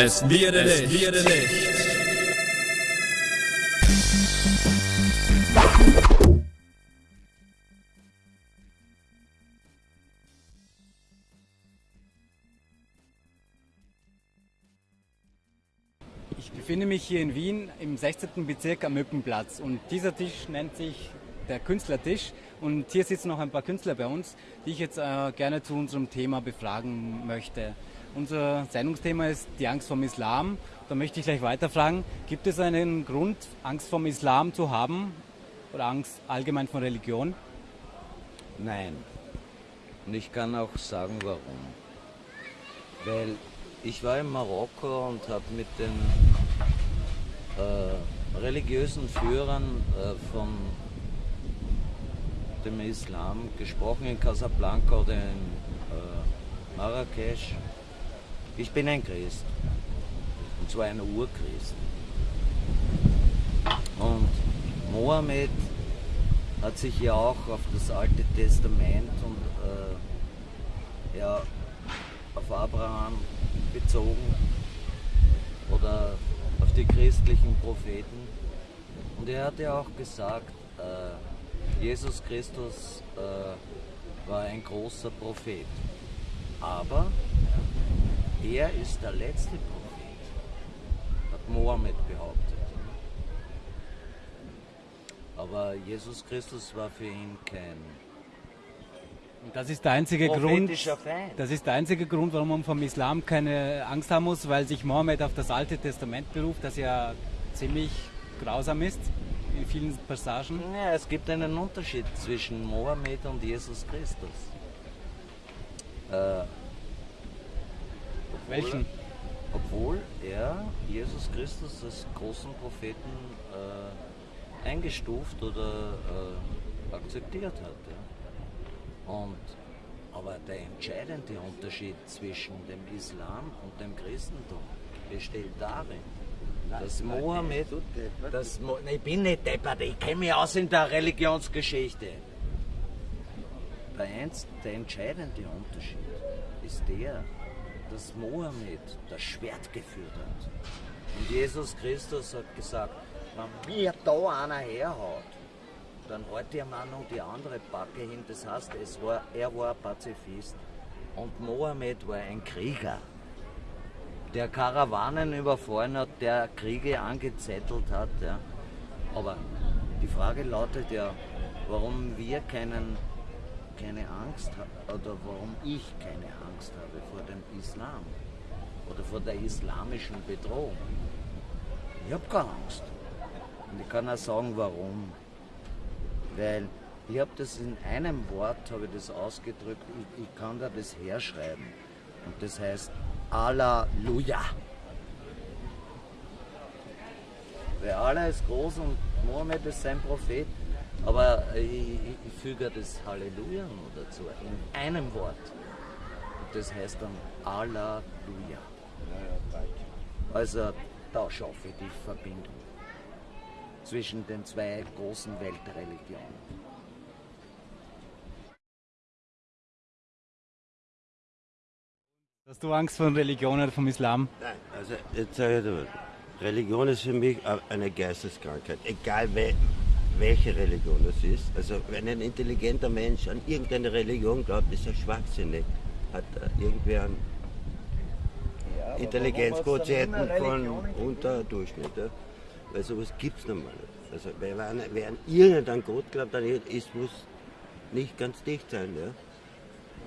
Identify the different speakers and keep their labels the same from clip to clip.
Speaker 1: Es wird Licht. Es wird Licht.
Speaker 2: Ich befinde mich hier in Wien im 16. Bezirk am Mückenplatz und dieser Tisch nennt sich der Künstlertisch und hier sitzen noch ein paar Künstler bei uns, die ich jetzt äh, gerne zu unserem Thema befragen möchte. Unser Sendungsthema ist die Angst vom Islam. Da möchte ich gleich weiterfragen, gibt es einen Grund, Angst vom Islam zu haben oder Angst allgemein von Religion?
Speaker 3: Nein. Und ich kann auch sagen, warum. Weil ich war in Marokko und habe mit den äh, religiösen Führern äh, von dem Islam gesprochen in Casablanca oder in äh, Marrakesch. Ich bin ein Christ. Und zwar ein Urchrist. Und Mohammed hat sich ja auch auf das Alte Testament und äh, ja, auf Abraham bezogen oder auf die christlichen Propheten. Und er hat ja auch gesagt, äh, Jesus Christus äh, war ein großer Prophet. Aber er ist der letzte Prophet, hat Mohammed behauptet. Aber Jesus Christus war für ihn kein
Speaker 2: Und das ist der einzige Grund,
Speaker 3: Feind.
Speaker 2: das ist der einzige Grund, warum man vom Islam keine Angst haben muss, weil sich Mohammed auf das Alte Testament beruft, das ja ziemlich grausam ist in vielen Passagen.
Speaker 3: Ja, es gibt einen Unterschied zwischen Mohammed und Jesus Christus. Äh,
Speaker 2: Welchen?
Speaker 3: Obwohl er Jesus Christus als großen Propheten äh, eingestuft oder äh, akzeptiert hat. Ja. Und, aber der entscheidende Unterschied zwischen dem Islam und dem Christentum besteht darin, dass Mohammed, dass Mo ich bin nicht deppert, ich kenne mich aus in der Religionsgeschichte. Der, eins, der entscheidende Unterschied ist der, dass Mohammed das Schwert geführt hat. Und Jesus Christus hat gesagt, wenn mir da einer herhaut, dann ich ihm auch noch die andere Backe hin. Das heißt, es war, er war ein Pazifist und Mohammed war ein Krieger, der Karawanen überfallen hat, der Kriege angezettelt hat. Ja. Aber die Frage lautet ja, warum wir keinen, keine Angst haben oder warum ich keine Angst habe vor dem Islam oder vor der islamischen Bedrohung. Ich habe keine Angst. Und ich kann auch sagen, warum. Weil ich habe das in einem Wort, habe ich das ausgedrückt, ich, ich kann da das herschreiben. Und das heißt Halleluja. Weil Allah ist groß und Mohammed ist sein Prophet. Aber ich, ich, ich füge das Halleluja noch dazu, in einem Wort. Das heißt dann Halleluja. Also da schaffe ich die Verbindung zwischen den zwei großen Weltreligionen.
Speaker 2: Hast du Angst vor Religion oder vom Islam?
Speaker 4: Nein, also jetzt sage ich dir was. Religion ist für mich eine Geisteskrankheit, egal we welche Religion es ist. Also wenn ein intelligenter Mensch an irgendeine Religion glaubt, ist er schwachsinnig. Hat er irgendwie einen Intelligenzquotienten von unter Durchschnitt. Ja? Weil sowas gibt es normal nicht. Also wer, an- wer an irgendeinen Gott glaubt, dann ist, muss nicht ganz dicht sein. Ja?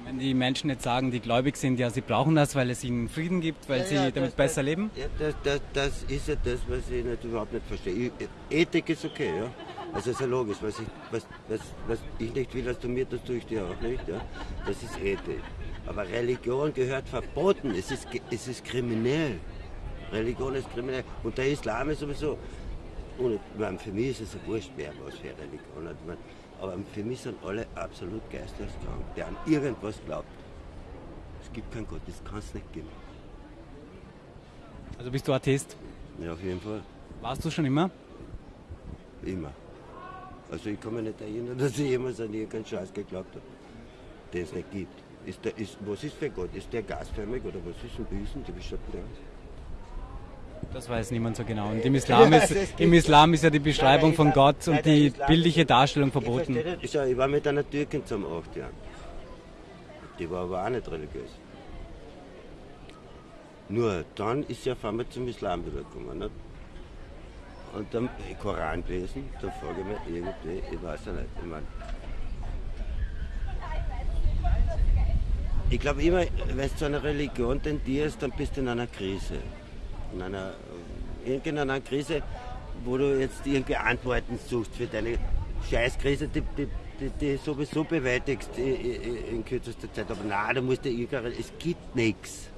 Speaker 2: Wenn die Menschen jetzt sagen, die gläubig sind, ja, sie brauchen das, weil es ihnen Frieden gibt, weil
Speaker 4: Ja,
Speaker 2: sie
Speaker 4: ja,
Speaker 2: damit
Speaker 4: das-
Speaker 2: besser
Speaker 4: das,
Speaker 2: leben?
Speaker 4: Ja, das, das, das ist ja das, was ich nicht, überhaupt nicht verstehe. Ich, Ethik ist okay, ja. Also ist ja logisch, was ich, was, was, was ich nicht will, dass du mir, das tue ich dir auch nicht, ja. Das ist Ethik. Aber Religion gehört verboten, es ist, es ist kriminell. Religion ist kriminell. Und der Islam ist sowieso, und meine, für mich ist es wurscht, wer was für Religion hat. Meine, Aber für mich sind alle absolut geisteskrank, der an irgendwas glaubt. Es gibt keinen Gott, das kann es nicht geben.
Speaker 2: Also bist du Atheist?
Speaker 4: Ja, auf jeden Fall.
Speaker 2: Warst du schon immer?
Speaker 4: Immer. Also ich kann mich nicht erinnern, dass ich jemals an irgendeinen Scheiß geglaubt habe, den es nicht gibt. Ist der, ist, was ist für Gott? Ist der gasförmig oder was ist denn Büßen? Die beschreibt der.
Speaker 2: Das weiß niemand so genau. Und im Islam ist, im Islam ist ja die Beschreibung von Gott und die bildliche Darstellung verboten.
Speaker 4: Ich, war mit einer Türkin zum acht Jahren. Die war aber auch nicht religiös. Nur dann ist sie auf einmal zum Islam wiedergekommen. Nicht? Und dann Koran gelesen, da frage ich mich irgendwie, ich weiß ja nicht, ich meine. Ich glaube immer, wenn du zu einer Religion tendierst, dann bist du in einer Krise. In einer, irgendeiner Krise, wo du jetzt irgendwie Antworten suchst für deine Scheißkrise, die, die, die, die sowieso bewältigst in, kürzester Zeit. Aber nein, da musst du irgendeine, es gibt nichts.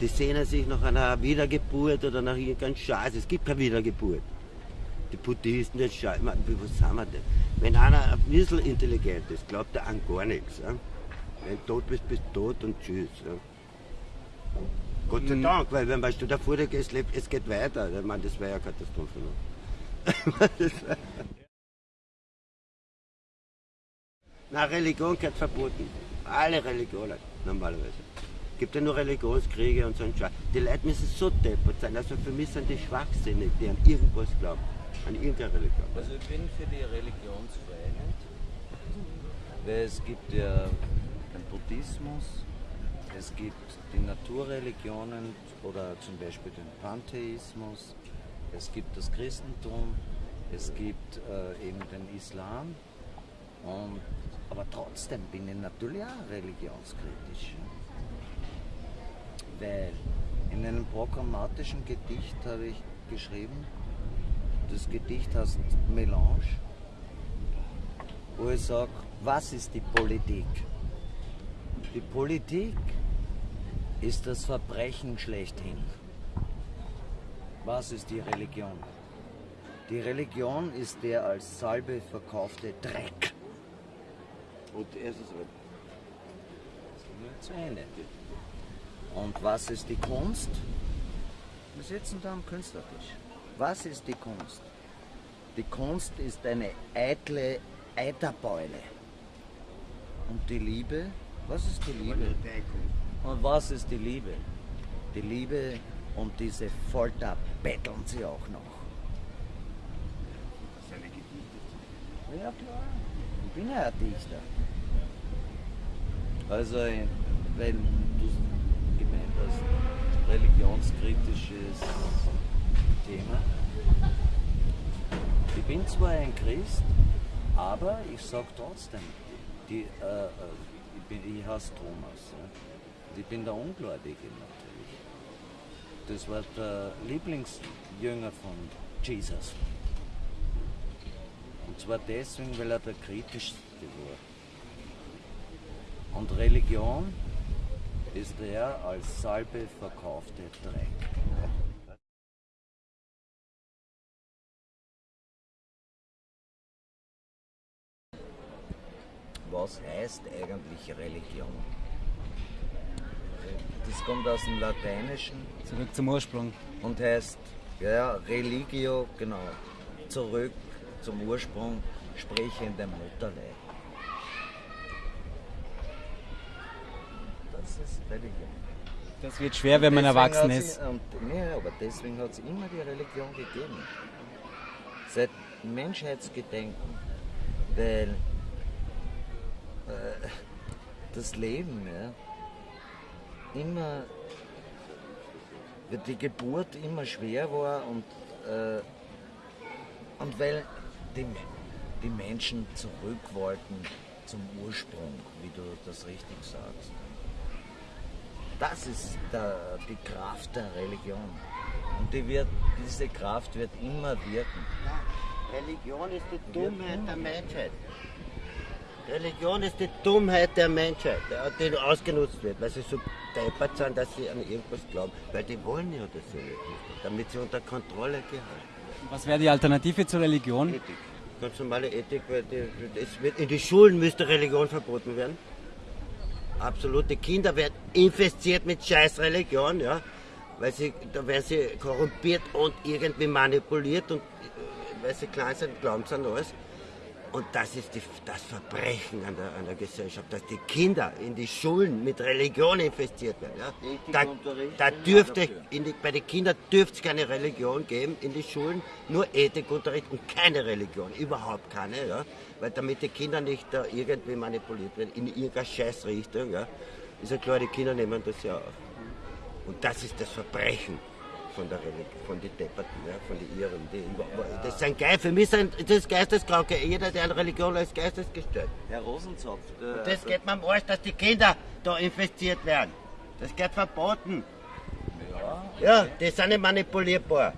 Speaker 4: Die sehnen sich nach einer Wiedergeburt oder nach irgendeinem Scheiß. Es gibt keine Wiedergeburt. Die Buddhisten, das Scheiß. Was sind wir denn? Wenn einer ein bisschen intelligent ist, glaubt er an gar nichts. Ja? Wenn du tot bist, bist du tot und tschüss. Ja? Gott sei Dank, weil wenn weißt du davor es, lebt, es geht weiter. Ich meine, das wäre ja Katastrophe. Ne? Na, Religion gehört verboten. Alle Religionen, normalerweise. Es gibt ja nur Religionskriege und so ein Scheiß. Die Leute müssen so deppert sein. Also für mich sind die schwachsinnig, die an irgendwas glauben. An irgendeine Religion.
Speaker 3: Also ich bin für die Religionsfreiheit, weil es gibt ja den Buddhismus, es gibt die Naturreligionen oder zum Beispiel den Pantheismus, es gibt das Christentum, es gibt äh, eben den Islam. Und, aber trotzdem bin ich natürlich auch religionskritisch. Weil in einem programmatischen Gedicht habe ich geschrieben, das Gedicht heißt Melange, wo ich sage, was ist die Politik? Die Politik ist das Verbrechen schlechthin. Was ist die Religion? Die Religion ist der als Salbe verkaufte Dreck.
Speaker 4: Und erstes
Speaker 3: Zu Ende. Und was ist die Kunst? Wir sitzen da am Künstlertisch. Was ist die Kunst? Die Kunst ist eine eitle Eiterbeule. Und die Liebe? Was ist die Liebe? Und was ist die Liebe? Die Liebe und diese Folter betteln sie auch noch. Ja klar, ich bin ja ein Dichter. Also, wenn du gemeint hast, religionskritisches Thema. Ich bin zwar ein Christ, aber ich sage trotzdem, die, äh, ich, bin, ich heiße Thomas. Ja. Ich bin der Ungläubige natürlich. Das war der Lieblingsjünger von Jesus. Und zwar deswegen, weil er der kritischste war. Und Religion ist der als Salbe verkaufte Dreck. Was heißt eigentlich Religion? Das kommt aus dem Lateinischen
Speaker 2: Zurück zum Ursprung.
Speaker 3: und heißt, ja, Religio, genau, zurück zum Ursprung, sprich in dem Mutterleib. Das ist Religion.
Speaker 2: Das wird schwer, wenn man erwachsen ist.
Speaker 3: Und, nee, aber deswegen hat es immer die Religion gegeben. Seit Menschheitsgedenken. Weil das Leben, ja, immer, die Geburt immer schwer war und, äh, und weil die, die Menschen zurück wollten zum Ursprung, wie du das richtig sagst. Das ist der, die Kraft der Religion. Und die wird, diese Kraft wird immer wirken.
Speaker 4: Religion ist die Dummheit der Menschheit. Religion ist die Dummheit der Menschheit, die ausgenutzt wird, weil sie so deppert sind, dass sie an irgendwas glauben. Weil die wollen ja das ja nicht, damit sie unter Kontrolle gehalten
Speaker 2: Was wäre die Alternative zur Religion?
Speaker 4: Ethik. Ganz normale Ethik, weil die, in die Schulen müsste Religion verboten werden. Absolut. Die Kinder werden infiziert mit scheiß Religion, ja. Weil sie, da werden sie korrumpiert und irgendwie manipuliert und äh, weil sie klein sind, glauben sie an alles. Und das ist die, das Verbrechen an der, an der Gesellschaft, dass die Kinder in die Schulen mit Religion investiert werden. Ja? Da, da dürfte, die, bei den Kindern dürfte es keine Religion geben in die Schulen, nur Ethikunterricht und keine Religion, überhaupt keine. Ja? Weil damit die Kinder nicht da irgendwie manipuliert werden in irgendeiner Scheißrichtung. Ja? Ist ja klar, die Kinder nehmen das ja auf. Und das ist das Verbrechen von der Religion, von den Depperten, ja, von den Iren. Die, das sind Geist, für mich sind das Geisteskranke. Jeder, der an Religion ist, geistesgestört.
Speaker 5: Herr Rosenzopf, der,
Speaker 4: Das geht mir am Arsch, dass die Kinder da investiert werden. Das geht verboten. Ja, die sind nicht manipulierbar.